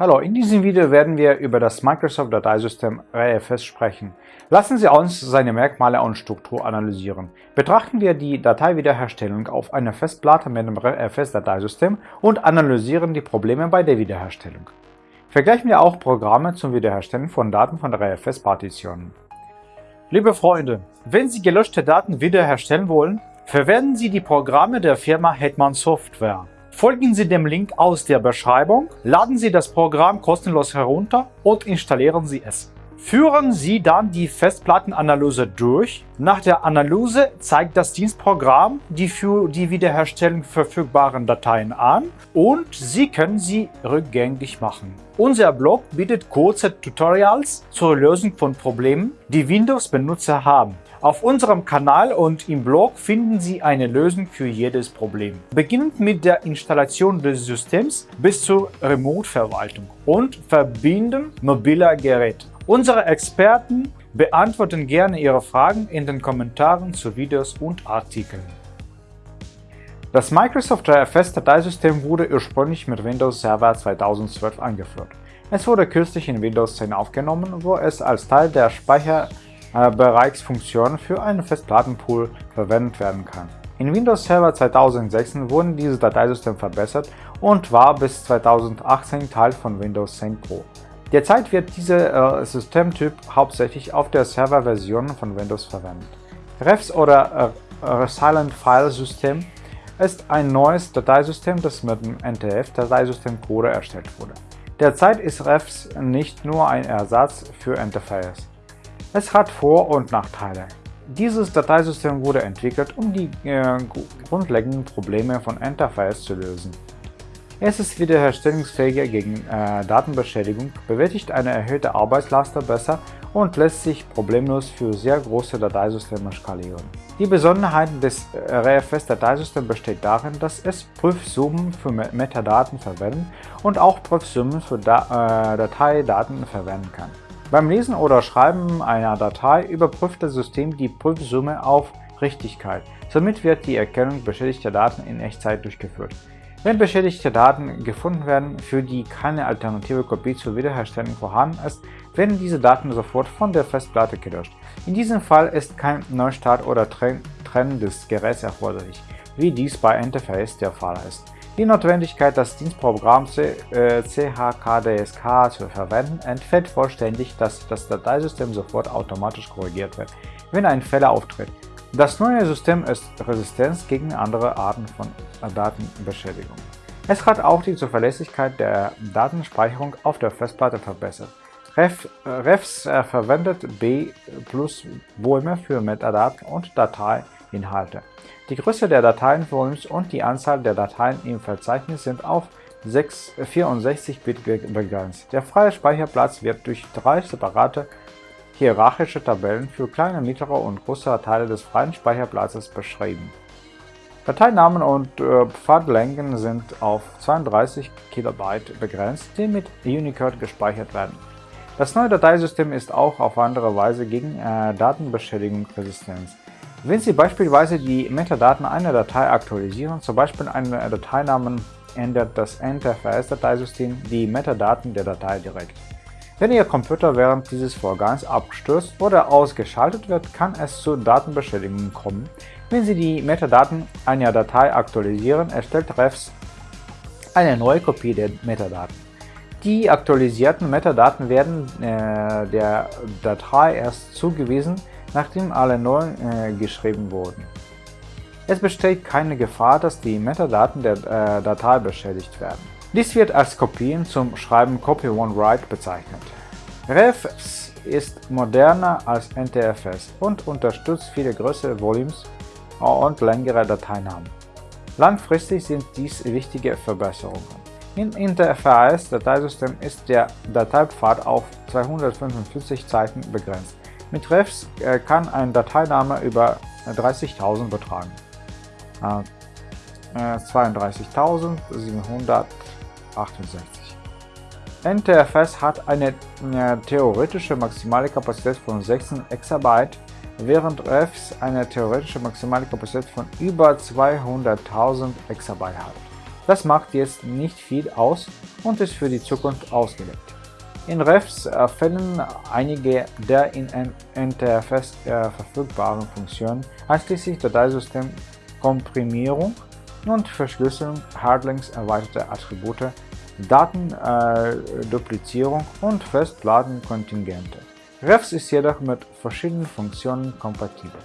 Hallo, in diesem Video werden wir über das Microsoft Dateisystem RFS sprechen. Lassen Sie uns seine Merkmale und Struktur analysieren. Betrachten wir die Dateiwiederherstellung auf einer Festplatte mit dem RFS-Dateisystem und analysieren die Probleme bei der Wiederherstellung. Vergleichen wir auch Programme zum Wiederherstellen von Daten von RFS-Partitionen. Liebe Freunde, wenn Sie gelöschte Daten wiederherstellen wollen, verwenden Sie die Programme der Firma Hetman Software. Folgen Sie dem Link aus der Beschreibung, laden Sie das Programm kostenlos herunter und installieren Sie es. Führen Sie dann die Festplattenanalyse durch. Nach der Analyse zeigt das Dienstprogramm die für die Wiederherstellung verfügbaren Dateien an und Sie können sie rückgängig machen. Unser Blog bietet kurze Tutorials zur Lösung von Problemen, die Windows-Benutzer haben. Auf unserem Kanal und im Blog finden Sie eine Lösung für jedes Problem. Beginnend mit der Installation des Systems bis zur Remote-Verwaltung und Verbinden mobiler Geräte. Unsere Experten beantworten gerne Ihre Fragen in den Kommentaren zu Videos und Artikeln. Das Microsoft RFS-Dateisystem wurde ursprünglich mit Windows Server 2012 eingeführt. Es wurde kürzlich in Windows 10 aufgenommen, wo es als Teil der Speicher Bereichsfunktion für einen Festplattenpool verwendet werden kann. In Windows Server 2006 wurde dieses Dateisystem verbessert und war bis 2018 Teil von Windows 10 Pro. Derzeit wird dieser äh, Systemtyp hauptsächlich auf der Serverversion von Windows verwendet. REFS oder äh, Resilient File System ist ein neues Dateisystem, das mit dem NTF-Dateisystem Core erstellt wurde. Derzeit ist REFS nicht nur ein Ersatz für NTFS. Es hat Vor- und Nachteile. Dieses Dateisystem wurde entwickelt, um die äh, grundlegenden Probleme von Interface zu lösen. Es ist wiederherstellungsfähiger gegen äh, Datenbeschädigung, bewältigt eine erhöhte Arbeitslast besser und lässt sich problemlos für sehr große Dateisysteme skalieren. Die Besonderheit des äh, RFS-Dateisystems besteht darin, dass es Prüfsummen für Metadaten verwenden und auch Prüfsummen für da äh, Dateidaten verwenden kann. Beim Lesen oder Schreiben einer Datei überprüft das System die Prüfsumme auf Richtigkeit. Somit wird die Erkennung beschädigter Daten in Echtzeit durchgeführt. Wenn beschädigte Daten gefunden werden, für die keine alternative Kopie zur Wiederherstellung vorhanden ist, werden diese Daten sofort von der Festplatte gelöscht. In diesem Fall ist kein Neustart oder Trennen des Geräts erforderlich, wie dies bei Interface der Fall ist. Die Notwendigkeit, das Dienstprogramm CHKDSK äh, zu verwenden, entfällt vollständig, dass das Dateisystem sofort automatisch korrigiert wird, wenn ein Fehler auftritt. Das neue System ist resistent gegen andere Arten von Datenbeschädigung. Es hat auch die Zuverlässigkeit der Datenspeicherung auf der Festplatte verbessert. Ref, Refs äh, verwendet B plus Bäume für Metadaten und Dateiinhalte. Die Größe der Dateienvolumes und die Anzahl der Dateien im Verzeichnis sind auf 64-Bit begrenzt. Der freie Speicherplatz wird durch drei separate hierarchische Tabellen für kleine, mittlere und größere Teile des freien Speicherplatzes beschrieben. Dateinamen und äh, Pfadlängen sind auf 32 KB begrenzt, die mit Unicode gespeichert werden. Das neue Dateisystem ist auch auf andere Weise gegen äh, Datenbeschädigung resistent. Wenn Sie beispielsweise die Metadaten einer Datei aktualisieren, zum Beispiel einen Dateinamen, ändert das NTFS-Dateisystem die Metadaten der Datei direkt. Wenn Ihr Computer während dieses Vorgangs abstürzt oder ausgeschaltet wird, kann es zu Datenbeschädigungen kommen. Wenn Sie die Metadaten einer Datei aktualisieren, erstellt REFS eine neue Kopie der Metadaten. Die aktualisierten Metadaten werden äh, der Datei erst zugewiesen, nachdem alle neu äh, geschrieben wurden. Es besteht keine Gefahr, dass die Metadaten der äh, Datei beschädigt werden. Dies wird als Kopien zum Schreiben Copy-on-Write bezeichnet. REFS ist moderner als NTFS und unterstützt viele größere Volumes und längere Dateinamen. Langfristig sind dies wichtige Verbesserungen. Im NTFS-Dateisystem ist der Dateipfad auf 245 Zeichen begrenzt. Mit Refs äh, kann ein Dateiname über 30.000 betragen. 32.768. Äh, NTFS hat eine äh, theoretische maximale Kapazität von 16 Exabyte, während Refs eine theoretische maximale Kapazität von über 200.000 Exabyte hat. Das macht jetzt nicht viel aus und ist für die Zukunft ausgelegt. In Refs fällen einige der in NTFS verfügbaren Funktionen, einschließlich Dateisystem-Komprimierung und Verschlüsselung, Hardlinks, erweiterte Attribute, Datenduplizierung äh, und Festplattenkontingente. Refs ist jedoch mit verschiedenen Funktionen kompatibel.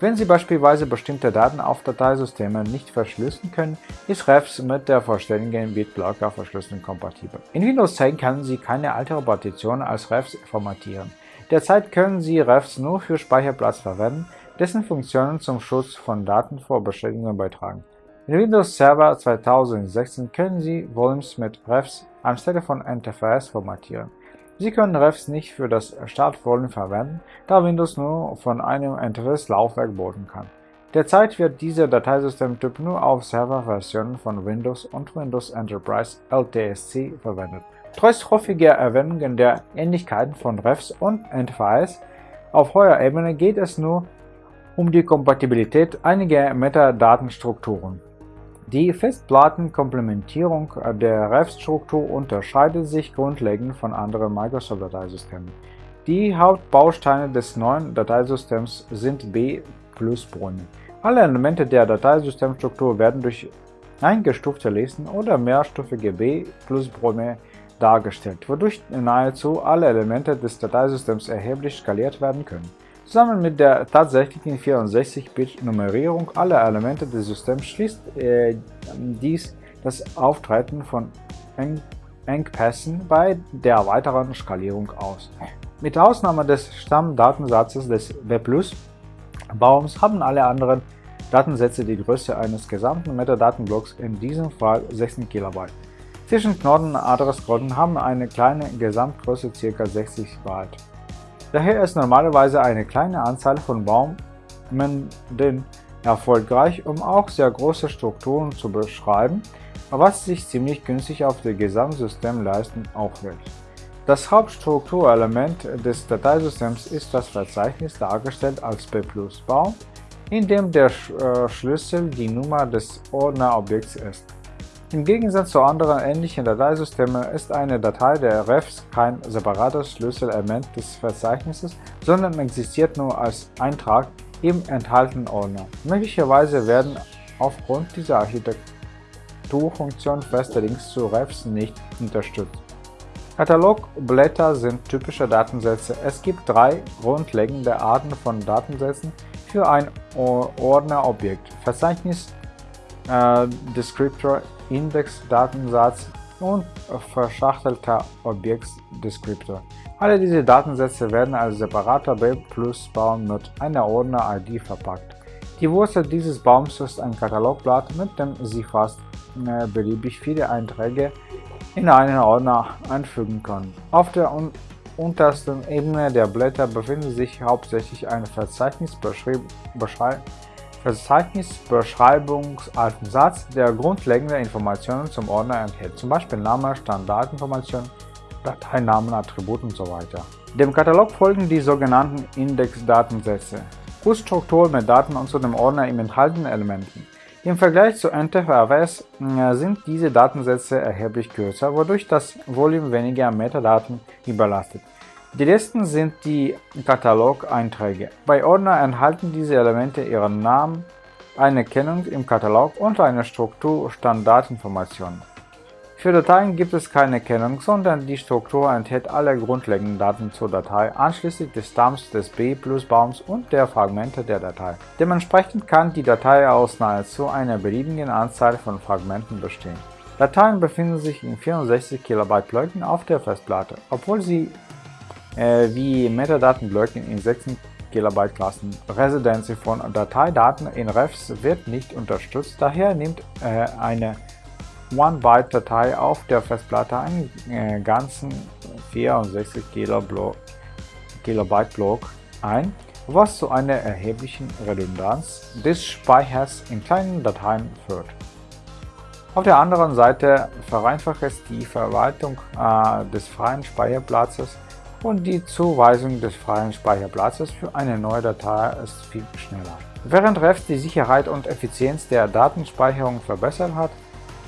Wenn Sie beispielsweise bestimmte Daten auf Dateisystemen nicht verschlüsseln können, ist Refs mit der vollständigen BitBlocker-Verschlüsselung kompatibel. In Windows 10 können Sie keine altere Partition als Refs formatieren. Derzeit können Sie Refs nur für Speicherplatz verwenden, dessen Funktionen zum Schutz von Daten vor Beschädigungen beitragen. In Windows Server 2016 können Sie Volumes mit Refs anstelle von NTFS formatieren. Sie können Refs nicht für das Startvolumen verwenden, da Windows nur von einem NTFS-Laufwerk boten kann. Derzeit wird dieser Dateisystemtyp nur auf Serverversionen von Windows und Windows Enterprise LTSC verwendet. Trotz häufiger Erwähnungen der Ähnlichkeiten von Refs und NTFS auf hoher Ebene geht es nur um die Kompatibilität einiger Metadatenstrukturen. Die Festplattenkomplementierung der REF-Struktur unterscheidet sich grundlegend von anderen Microsoft-Dateisystemen. Die Hauptbausteine des neuen Dateisystems sind B-Plus-Bäume. Alle Elemente der Dateisystemstruktur werden durch eingestufte Listen oder mehrstufige B-Plus-Bäume dargestellt, wodurch nahezu alle Elemente des Dateisystems erheblich skaliert werden können. Zusammen mit der tatsächlichen 64-Bit-Nummerierung aller Elemente des Systems schließt äh, dies das Auftreten von Eng Engpässen bei der weiteren Skalierung aus. Mit Ausnahme des Stammdatensatzes des B+-Baums haben alle anderen Datensätze die Größe eines gesamten Metadatenblocks, in diesem Fall 16 KB. Zwischen Knoten und Adressknoten haben eine kleine Gesamtgröße ca. 60 Byte. Daher ist normalerweise eine kleine Anzahl von Baumenden erfolgreich, um auch sehr große Strukturen zu beschreiben, was sich ziemlich günstig auf dem Gesamtsystem leisten auch wird. Das Hauptstrukturelement des Dateisystems ist das Verzeichnis dargestellt als B+-Baum, in dem der äh, Schlüssel die Nummer des Ordnerobjekts ist. Im Gegensatz zu anderen ähnlichen Dateisystemen ist eine Datei der Refs kein separates Schlüsselelement des Verzeichnisses, sondern existiert nur als Eintrag im enthaltenen Ordner. Möglicherweise werden aufgrund dieser Architekturfunktion feste Links zu Refs nicht unterstützt. Katalogblätter sind typische Datensätze. Es gibt drei grundlegende Arten von Datensätzen für ein Ordnerobjekt. Verzeichnis äh, Descriptor Index-Datensatz und verschachtelter Objekt-Descriptor. Alle diese Datensätze werden als separater B-Plus-Baum mit einer Ordner-ID verpackt. Die Wurzel dieses Baums ist ein Katalogblatt, mit dem Sie fast äh, beliebig viele Einträge in einen Ordner einfügen können. Auf der un untersten Ebene der Blätter befindet sich hauptsächlich ein Verzeichnisbeschreibung Verzeichnisbeschreibungsalten der grundlegende Informationen zum Ordner enthält, zum Beispiel Name, Standardinformationen, Dateinamen, Attribute usw. So dem Katalog folgen die sogenannten Indexdatensätze, Kurzstruktur mit Daten und zu dem Ordner im enthaltenen Elementen. Im Vergleich zu NTFS äh, sind diese Datensätze erheblich kürzer, wodurch das Volumen weniger Metadaten überlastet. Die letzten sind die Katalog-Einträge. Bei Ordner enthalten diese Elemente ihren Namen, eine Kennung im Katalog und eine Struktur-Standardinformation. Für Dateien gibt es keine Kennung, sondern die Struktur enthält alle grundlegenden Daten zur Datei, einschließlich des Stamms des B-Plus-Baums und der Fragmente der Datei. Dementsprechend kann die Datei aus nahezu einer beliebigen Anzahl von Fragmenten bestehen. Dateien befinden sich in 64 KB Blöcken auf der Festplatte, obwohl sie wie Metadatenblöcke in 16 KB Klassen. Residency von Dateidaten in Refs wird nicht unterstützt, daher nimmt äh, eine 1-Byte-Datei auf der Festplatte einen äh, ganzen 64 KB Block ein, was zu einer erheblichen Redundanz des Speichers in kleinen Dateien führt. Auf der anderen Seite vereinfacht es die Verwaltung äh, des freien Speicherplatzes und die Zuweisung des freien Speicherplatzes für eine neue Datei ist viel schneller. Während REFS die Sicherheit und Effizienz der Datenspeicherung verbessert hat,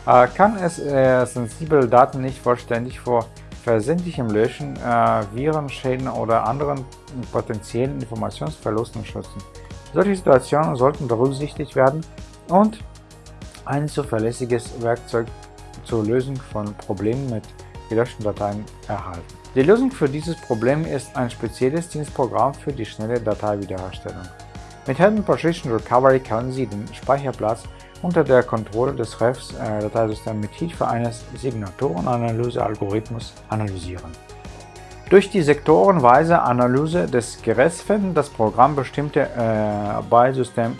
äh, kann es äh, sensible Daten nicht vollständig vor versendlichem Löschen, äh, Virenschäden oder anderen potenziellen Informationsverlusten schützen. Solche Situationen sollten berücksichtigt werden und ein zuverlässiges Werkzeug zur Lösung von Problemen mit gelöschten Dateien erhalten. Die Lösung für dieses Problem ist ein spezielles Dienstprogramm für die schnelle Dateiwiederherstellung. Mit Hidden Partition Recovery können Sie den Speicherplatz unter der Kontrolle des REFs äh, mit Hilfe eines Signaturenanalyse-Algorithmus analysieren. Durch die sektorenweise Analyse des Geräts findet das Programm bestimmte äh, Byte-System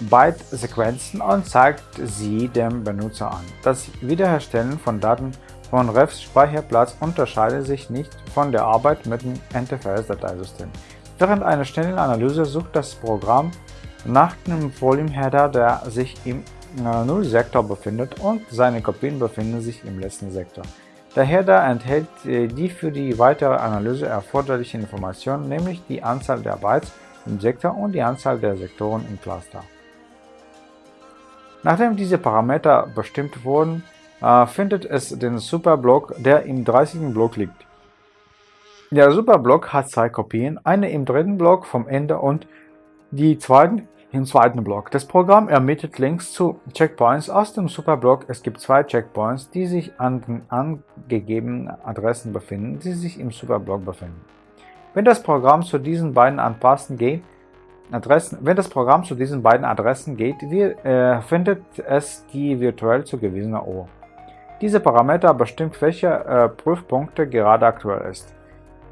Byte-Sequenzen und zeigt sie dem Benutzer an. Das Wiederherstellen von Daten von Refs Speicherplatz unterscheidet sich nicht von der Arbeit mit dem NTFS-Dateisystem. Während einer schnellen Analyse sucht das Programm nach dem Volume-Header, der sich im Null-Sektor befindet und seine Kopien befinden sich im letzten Sektor. Der Header enthält äh, die für die weitere Analyse erforderlichen Informationen, nämlich die Anzahl der Bytes im Sektor und die Anzahl der Sektoren im Cluster. Nachdem diese Parameter bestimmt wurden, äh, findet es den Superblock, der im 30. Block liegt. Der Superblock hat zwei Kopien, eine im dritten Block vom Ende und die zweiten im zweiten Block. Das Programm ermittelt Links zu Checkpoints aus dem Superblock. Es gibt zwei Checkpoints, die sich an den angegebenen Adressen befinden, die sich im Superblock befinden. Wenn das Programm zu diesen beiden Anpassen geht, Adressen, wenn das Programm zu diesen beiden Adressen geht, wir, äh, findet es die virtuell zugewiesene O. Diese Parameter bestimmt, welche äh, Prüfpunkte gerade aktuell ist.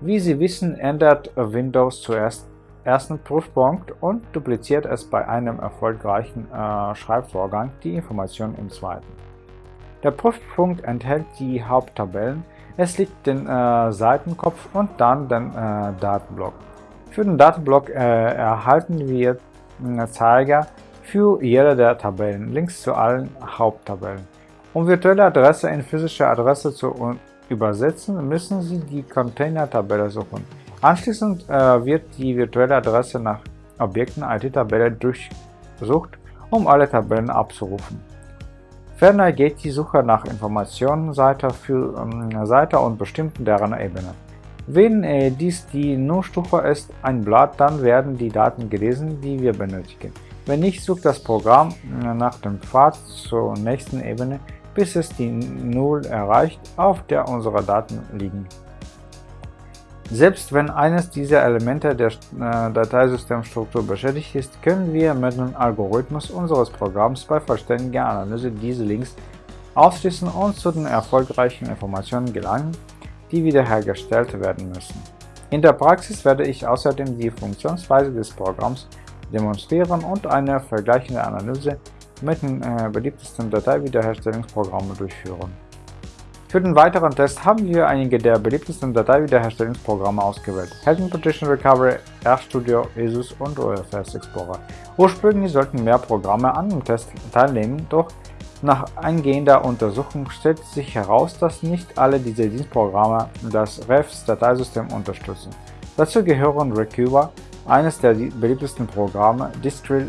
Wie Sie wissen, ändert Windows zuerst ersten Prüfpunkt und dupliziert es bei einem erfolgreichen äh, Schreibvorgang die Information im zweiten. Der Prüfpunkt enthält die Haupttabellen, es liegt den äh, Seitenkopf und dann den äh, Datenblock. Für den Datenblock äh, erhalten wir äh, Zeiger für jede der Tabellen, Links zu allen Haupttabellen. Um virtuelle Adresse in physische Adresse zu übersetzen, müssen Sie die Container-Tabelle suchen. Anschließend äh, wird die virtuelle Adresse nach Objekten IT-Tabelle durchsucht, um alle Tabellen abzurufen. Ferner geht die Suche nach Informationen Seite für ähm, Seite und bestimmten deren Ebene. Wenn äh, dies die Nullstufe ist, ein Blatt, dann werden die Daten gelesen, die wir benötigen. Wenn nicht, sucht das Programm äh, nach dem Pfad zur nächsten Ebene, bis es die Null erreicht, auf der unsere Daten liegen. Selbst wenn eines dieser Elemente der äh, Dateisystemstruktur beschädigt ist, können wir mit dem Algorithmus unseres Programms bei vollständiger Analyse diese Links ausschließen und zu den erfolgreichen Informationen gelangen, die wiederhergestellt werden müssen. In der Praxis werde ich außerdem die Funktionsweise des Programms demonstrieren und eine vergleichende Analyse mit den äh, beliebtesten Dateiwiederherstellungsprogrammen durchführen. Für den weiteren Test haben wir einige der beliebtesten Dateiwiederherstellungsprogramme ausgewählt. Helton Partition Recovery, RStudio, ESUS und OFS Explorer. Ursprünglich sollten mehr Programme an dem Test teilnehmen, doch nach eingehender Untersuchung stellt sich heraus, dass nicht alle diese Dienstprogramme das REFS-Dateisystem unterstützen. Dazu gehören Recuva, eines der beliebtesten Programme, Distrill,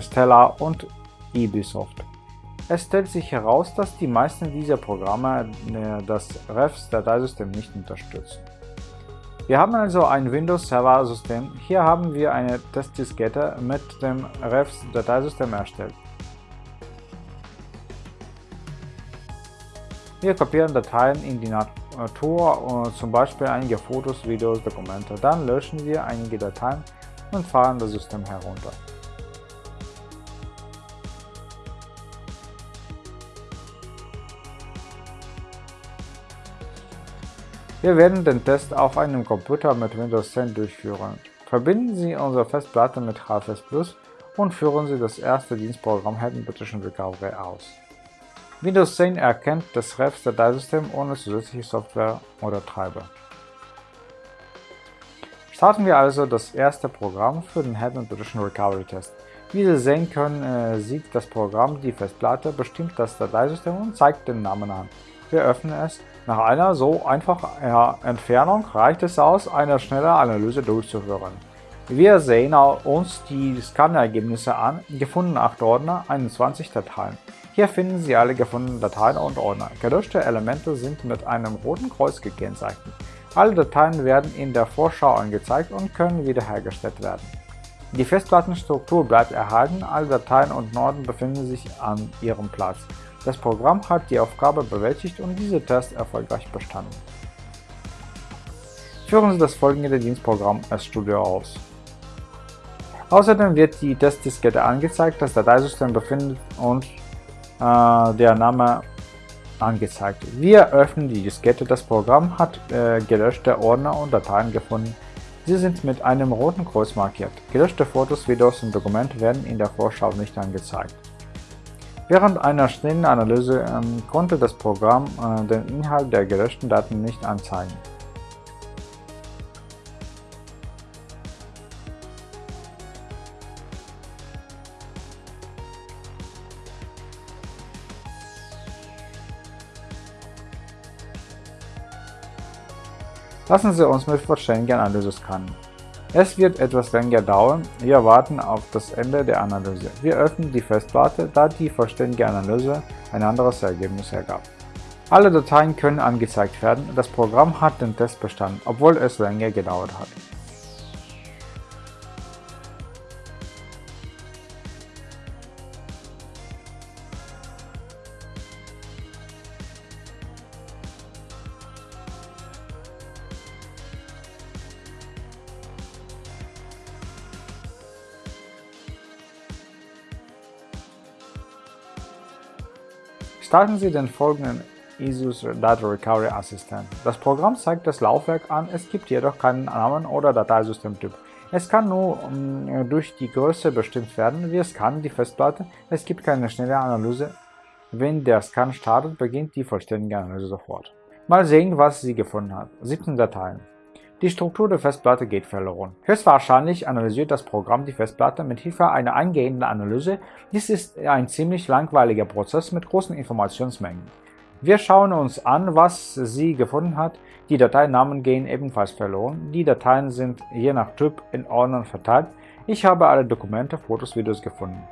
Stellar und Ubisoft. Es stellt sich heraus, dass die meisten dieser Programme äh, das REFS-Dateisystem nicht unterstützen. Wir haben also ein Windows-Server-System. Hier haben wir eine Testdiskette mit dem REFS-Dateisystem erstellt. Wir kopieren Dateien in die Natur, äh, zum Beispiel einige Fotos, Videos, Dokumente. Dann löschen wir einige Dateien und fahren das System herunter. Wir werden den Test auf einem Computer mit Windows 10 durchführen. Verbinden Sie unsere Festplatte mit HFS Plus und führen Sie das erste Dienstprogramm Partition Recovery aus. Windows 10 erkennt das REFS-Dateisystem ohne zusätzliche Software oder Treiber. Starten wir also das erste Programm für den Partition Recovery Test. Wie Sie sehen können, äh, sieht das Programm die Festplatte, bestimmt das Dateisystem und zeigt den Namen an. Wir öffnen es nach einer so einfachen Entfernung reicht es aus, eine schnelle Analyse durchzuführen. Wir sehen uns die Scannergebnisse an, gefunden 8 Ordner, 21 Dateien. Hier finden Sie alle gefundenen Dateien und Ordner. Gelöschte Elemente sind mit einem roten Kreuz gekennzeichnet. Alle Dateien werden in der Vorschau angezeigt und können wiederhergestellt werden. Die Festplattenstruktur bleibt erhalten, alle Dateien und Norden befinden sich an ihrem Platz. Das Programm hat die Aufgabe bewältigt und diese Test erfolgreich bestanden. Führen Sie das folgende Dienstprogramm RStudio aus. Außerdem wird die Testdiskette angezeigt, das Dateisystem befindet und äh, der Name angezeigt. Wir öffnen die Diskette. Das Programm hat äh, gelöschte Ordner und Dateien gefunden. Sie sind mit einem roten Kreuz markiert. Gelöschte Fotos, Videos und Dokumente werden in der Vorschau nicht angezeigt. Während einer schnellen Analyse ähm, konnte das Programm äh, den Inhalt der gelöschten Daten nicht anzeigen. Lassen Sie uns mit Vollständigen-Analyse scannen. Es wird etwas länger dauern, wir warten auf das Ende der Analyse. Wir öffnen die Festplatte, da die vollständige Analyse ein anderes Ergebnis ergab. Alle Dateien können angezeigt werden, das Programm hat den Test bestanden, obwohl es länger gedauert hat. Starten Sie den folgenden ISUS Data Recovery Assistant. Das Programm zeigt das Laufwerk an, es gibt jedoch keinen Namen oder Dateisystemtyp. Es kann nur um, mm, durch die Größe bestimmt werden. Wir scannen die Festplatte, es gibt keine schnelle Analyse. Wenn der Scan startet, beginnt die vollständige Analyse sofort. Mal sehen, was sie gefunden hat. 17 Dateien. Die Struktur der Festplatte geht verloren. Höchstwahrscheinlich analysiert das Programm die Festplatte mit Hilfe einer eingehenden Analyse. Dies ist ein ziemlich langweiliger Prozess mit großen Informationsmengen. Wir schauen uns an, was sie gefunden hat. Die Dateinamen gehen ebenfalls verloren. Die Dateien sind je nach Typ in Ordnern verteilt. Ich habe alle Dokumente, Fotos, Videos gefunden.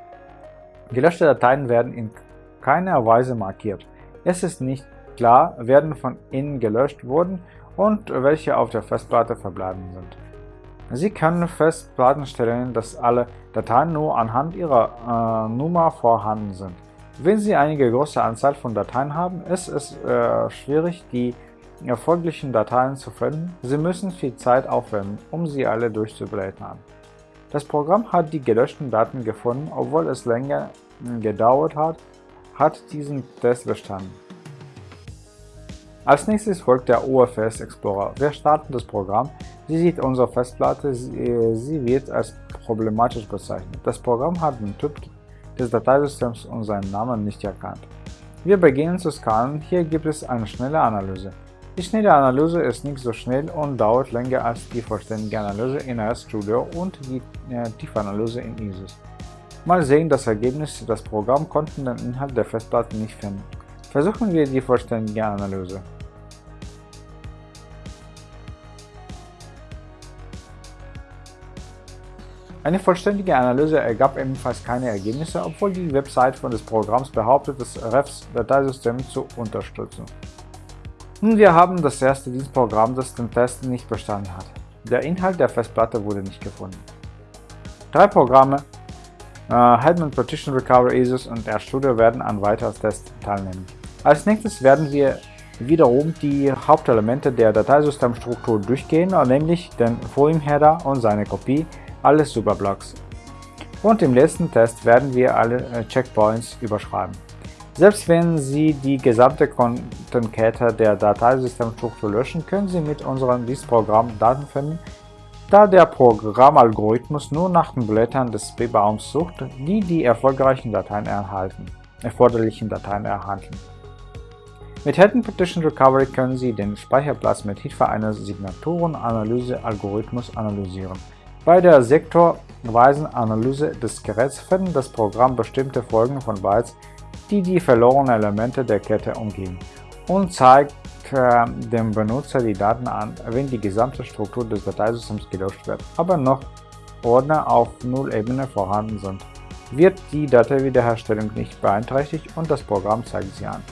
Gelöschte Dateien werden in keiner Weise markiert. Es ist nicht klar, werden von ihnen gelöscht wurden und welche auf der Festplatte verbleiben sind. Sie können Festplatten dass alle Dateien nur anhand ihrer äh, Nummer vorhanden sind. Wenn Sie eine große Anzahl von Dateien haben, ist es äh, schwierig, die erfolglichen Dateien zu finden. Sie müssen viel Zeit aufwenden, um sie alle durchzublättern. Das Programm hat die gelöschten Daten gefunden, obwohl es länger gedauert hat, hat diesen Test bestanden. Als nächstes folgt der OFS Explorer. Wir starten das Programm. Sie sieht unsere Festplatte, sie wird als problematisch bezeichnet. Das Programm hat den Typ des Dateisystems und seinen Namen nicht erkannt. Wir beginnen zu scannen, hier gibt es eine schnelle Analyse. Die schnelle Analyse ist nicht so schnell und dauert länger als die vollständige Analyse in RStudio und die äh, Tiefanalyse in ISIS. Mal sehen das Ergebnis, das Programm konnte den Inhalt der Festplatte nicht finden. Versuchen wir die vollständige Analyse. Eine vollständige Analyse ergab ebenfalls keine Ergebnisse, obwohl die Website des Programms behauptet, das REFS-Dateisystem zu unterstützen. Nun, wir haben das erste Dienstprogramm, das den Test nicht bestanden hat. Der Inhalt der Festplatte wurde nicht gefunden. Drei Programme, äh, Hetman Partition Recovery ISIS und RStudio werden an weiteren Tests teilnehmen. Als nächstes werden wir wiederum die Hauptelemente der Dateisystemstruktur durchgehen, nämlich den Volume-Header und seine Kopie, alle Superblocks. Und im letzten Test werden wir alle äh, Checkpoints überschreiben. Selbst wenn Sie die gesamte Kontenkette der Dateisystemstruktur löschen, können Sie mit unserem Disk-Programm Daten finden, da der Programmalgorithmus nur nach den Blättern des B-Baums sucht, die die erfolgreichen Dateien erhalten, erforderlichen Dateien erhalten. Mit Hidden Partition Recovery können Sie den Speicherplatz mit Hilfe eines Signaturenanalyse-Algorithmus analysieren. Bei der sektorweisen Analyse des Geräts findet das Programm bestimmte Folgen von Bytes, die die verlorenen Elemente der Kette umgehen, und zeigt äh, dem Benutzer die Daten an, wenn die gesamte Struktur des Dateisystems gelöscht wird, aber noch Ordner auf Null-Ebene vorhanden sind. wird die Dateiwiederherstellung nicht beeinträchtigt und das Programm zeigt sie an.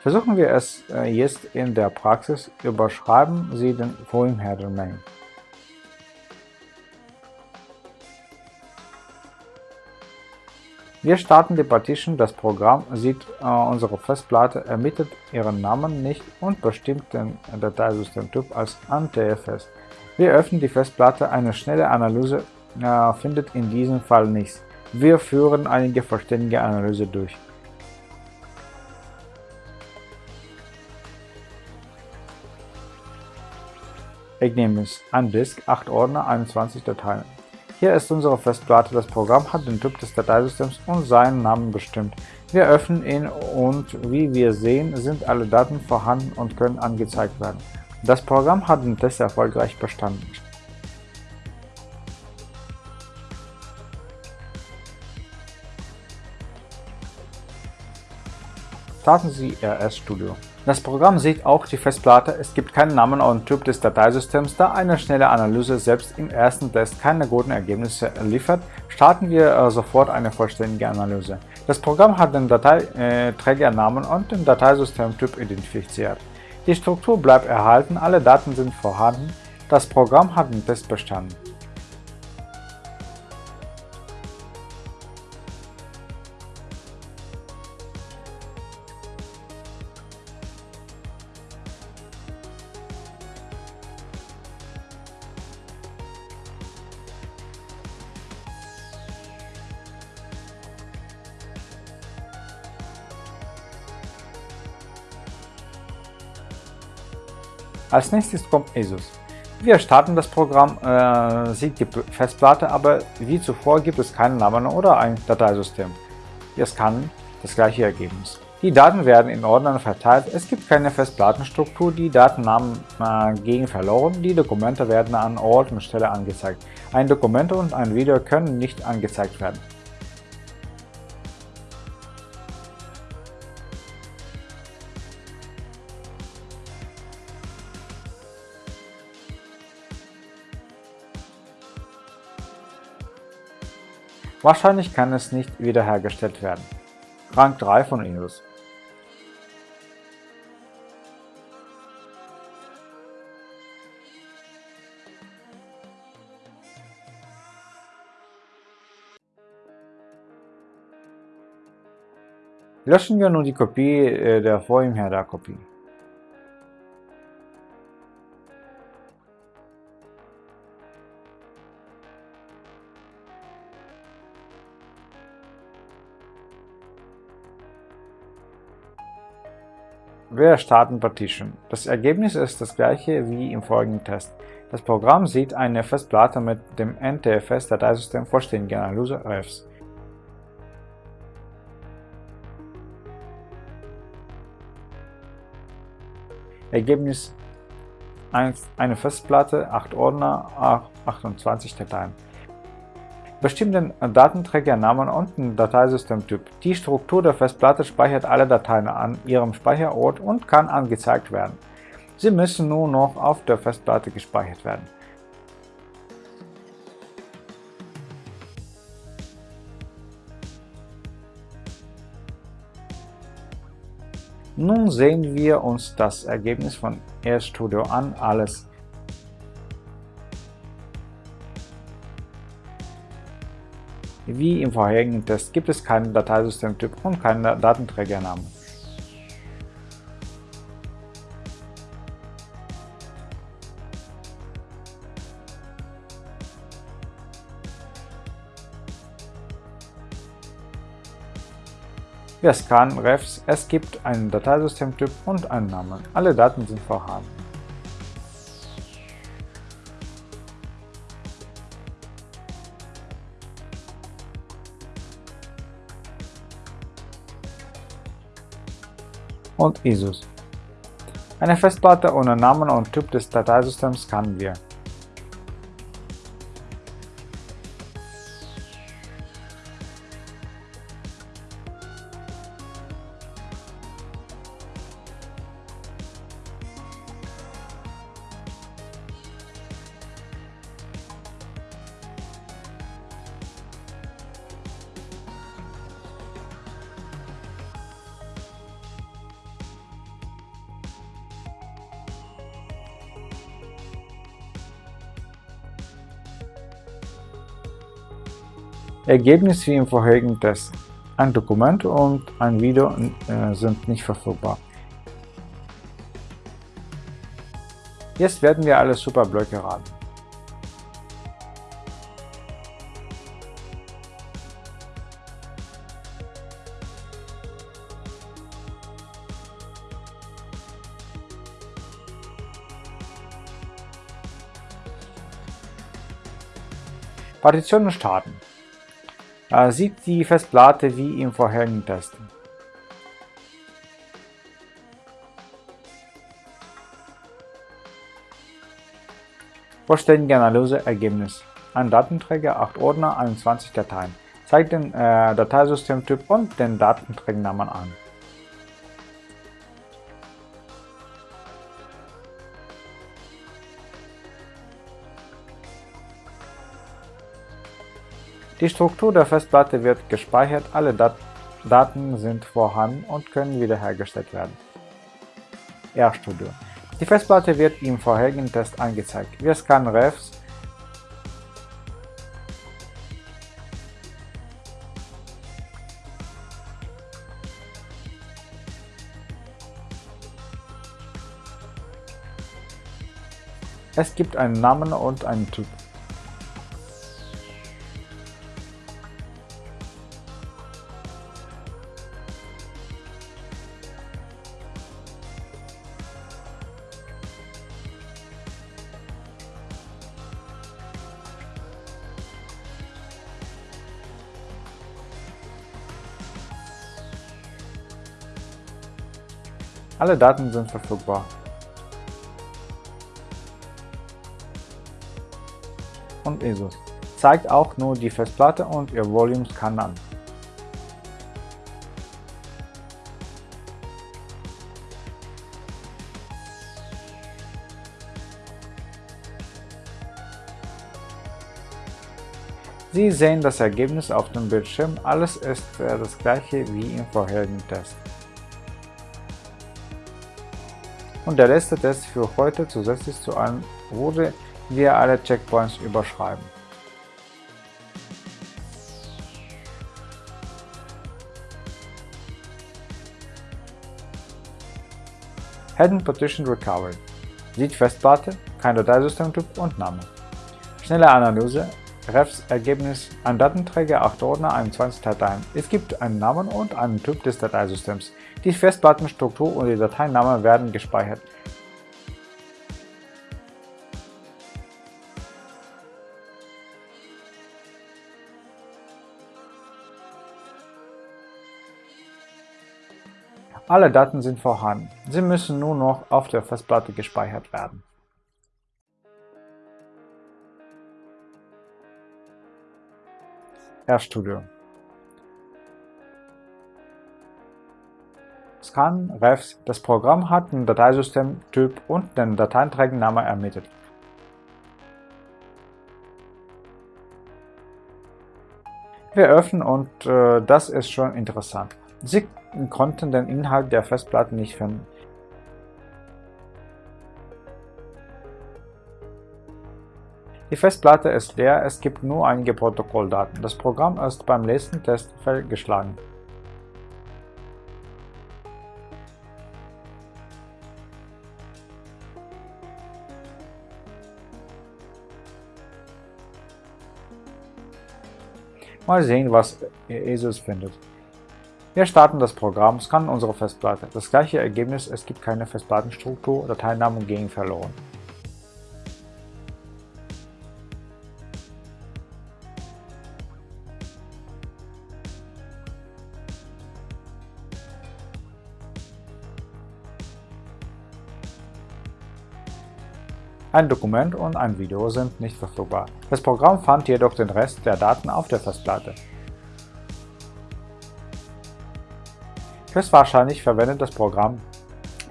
Versuchen wir es äh, jetzt in der Praxis, überschreiben Sie den Header Main. Wir starten die Partition, das Programm sieht äh, unsere Festplatte, ermittelt ihren Namen nicht und bestimmt den Dateisystemtyp als ANTFS. Wir öffnen die Festplatte, eine schnelle Analyse äh, findet in diesem Fall nichts. Wir führen einige vollständige Analyse durch. Ergebnis: Ein Disk, 8 Ordner, 21 Dateien. Hier ist unsere Festplatte, das Programm hat den Typ des Dateisystems und seinen Namen bestimmt. Wir öffnen ihn und wie wir sehen, sind alle Daten vorhanden und können angezeigt werden. Das Programm hat den Test erfolgreich bestanden. Starten Sie RS Studio. Das Programm sieht auch die Festplatte, es gibt keinen Namen und Typ des Dateisystems, da eine schnelle Analyse selbst im ersten Test keine guten Ergebnisse liefert, starten wir äh, sofort eine vollständige Analyse. Das Programm hat den Dateiträgernamen und den Dateisystemtyp identifiziert. Die Struktur bleibt erhalten, alle Daten sind vorhanden, das Programm hat den Test bestanden. Als nächstes kommt ESUS. Wir starten das Programm, äh, sieht die Festplatte, aber wie zuvor gibt es keinen Namen oder ein Dateisystem. Wir scannen das gleiche Ergebnis. Die Daten werden in Ordnern verteilt, es gibt keine Festplattenstruktur, die Datennamen äh, gehen verloren, die Dokumente werden an Ort und Stelle angezeigt. Ein Dokument und ein Video können nicht angezeigt werden. Wahrscheinlich kann es nicht wiederhergestellt werden. Rang 3 von Inus Löschen wir nun die Kopie äh, der Vorhinher-Kopie. Wir starten Partition. Das Ergebnis ist das gleiche wie im folgenden Test. Das Programm sieht eine Festplatte mit dem NTFS-Dateisystem vollständige Analyse refs. Ergebnis 1, eine Festplatte, 8 Ordner, 28 Dateien bestimmten Datenträgernamen und den Dateisystemtyp. Die Struktur der Festplatte speichert alle Dateien an ihrem Speicherort und kann angezeigt werden. Sie müssen nur noch auf der Festplatte gespeichert werden. Nun sehen wir uns das Ergebnis von RStudio an, alles Wie im vorherigen Test gibt es keinen Dateisystemtyp und keinen Datenträgernamen. Wir scannen Refs, es gibt einen Dateisystemtyp und einen Namen. Alle Daten sind vorhanden. Und ISOs. Eine Festplatte ohne Namen und Typ des Dateisystems scannen wir. Ergebnis wie im vorherigen Test. Ein Dokument und ein Video äh, sind nicht verfügbar. Jetzt werden wir alle Superblöcke raten. Partitionen starten. Sieht die Festplatte wie im vorherigen Test. Vollständige Analyse-Ergebnis. Ein Datenträger, 8 Ordner, 21 Dateien. Zeigt den äh, Dateisystemtyp und den Datenträgernamen an. Die Struktur der Festplatte wird gespeichert, alle Dat Daten sind vorhanden und können wiederhergestellt werden. RStudio. Die Festplatte wird im vorherigen Test angezeigt. Wir scannen Refs Es gibt einen Namen und einen Typ. Alle Daten sind verfügbar. Und ESUS zeigt auch nur die Festplatte und ihr Volume Scan an. Sie sehen das Ergebnis auf dem Bildschirm, alles ist das gleiche wie im vorherigen Test. Und der letzte Test für heute zusätzlich zu allen wurde wir alle Checkpoints überschreiben. Hidden Partition Recovery Sieht Festplatte, kein Dateisystemtyp und Name. Schnelle Analyse Refs Ergebnis ein Datenträger, 8 Ordner, 21 Dateien. Es gibt einen Namen und einen Typ des Dateisystems. Die Festplattenstruktur und die Dateinamen werden gespeichert. Alle Daten sind vorhanden, sie müssen nur noch auf der Festplatte gespeichert werden. RStudio. Scan Refs. Das Programm hat den Dateisystemtyp und den Dateienträgernamen ermittelt. Wir öffnen und äh, das ist schon interessant. Sie konnten den Inhalt der Festplatte nicht finden. Die Festplatte ist leer, es gibt nur einige Protokolldaten. Das Programm ist beim letzten Test fehlgeschlagen. Mal sehen, was ESUS findet. Wir starten das Programm, scannen unsere Festplatte. Das gleiche Ergebnis, es gibt keine Festplattenstruktur, Dateinamen gehen verloren. Ein Dokument und ein Video sind nicht verfügbar. Das Programm fand jedoch den Rest der Daten auf der Festplatte. Höchstwahrscheinlich verwendet das Programm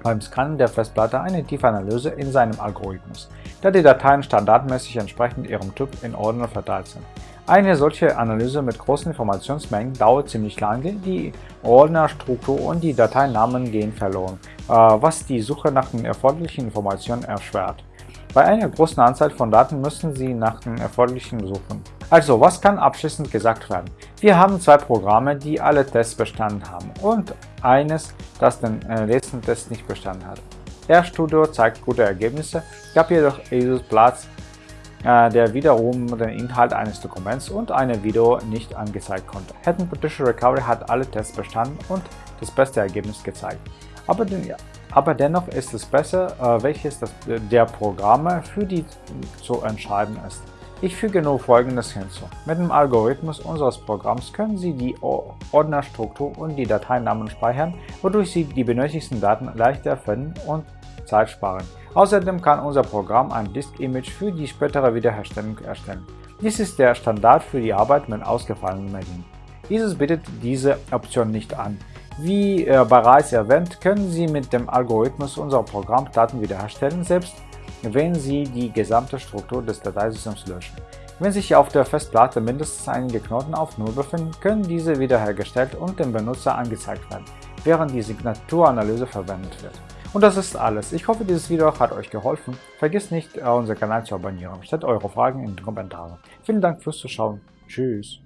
beim Scannen der Festplatte eine Tiefanalyse in seinem Algorithmus, da die Dateien standardmäßig entsprechend ihrem Typ in Ordner verteilt sind. Eine solche Analyse mit großen Informationsmengen dauert ziemlich lange, die Ordnerstruktur und die Dateinamen gehen verloren, äh, was die Suche nach den erforderlichen Informationen erschwert. Bei einer großen Anzahl von Daten müssen Sie nach den erforderlichen suchen. Also, was kann abschließend gesagt werden? Wir haben zwei Programme, die alle Tests bestanden haben und eines, das den äh, letzten Test nicht bestanden hat. RStudio zeigt gute Ergebnisse, gab jedoch ESUS Platz, äh, der wiederum den Inhalt eines Dokuments und eine Video nicht angezeigt konnte. Hätten Partition Recovery hat alle Tests bestanden und das beste Ergebnis gezeigt. Aber, den, aber dennoch ist es besser, äh, welches das, der Programme für die zu entscheiden ist. Ich füge nur folgendes hinzu. Mit dem Algorithmus unseres Programms können Sie die Ordnerstruktur und die Dateinamen speichern, wodurch Sie die benötigten Daten leichter finden und Zeit sparen. Außerdem kann unser Programm ein Disk-Image für die spätere Wiederherstellung erstellen. Dies ist der Standard für die Arbeit mit ausgefallenen Medien. Dieses bietet diese Option nicht an. Wie äh, bereits erwähnt, können Sie mit dem Algorithmus unser Programm Daten wiederherstellen, selbst wenn Sie die gesamte Struktur des Dateisystems löschen. Wenn sich auf der Festplatte mindestens einige Knoten auf Null befinden, können diese wiederhergestellt und dem Benutzer angezeigt werden, während die Signaturanalyse verwendet wird. Und das ist alles. Ich hoffe, dieses Video hat euch geholfen. Vergesst nicht, unseren Kanal zu abonnieren. Stellt eure Fragen in den Kommentaren. Vielen Dank fürs Zuschauen. Tschüss.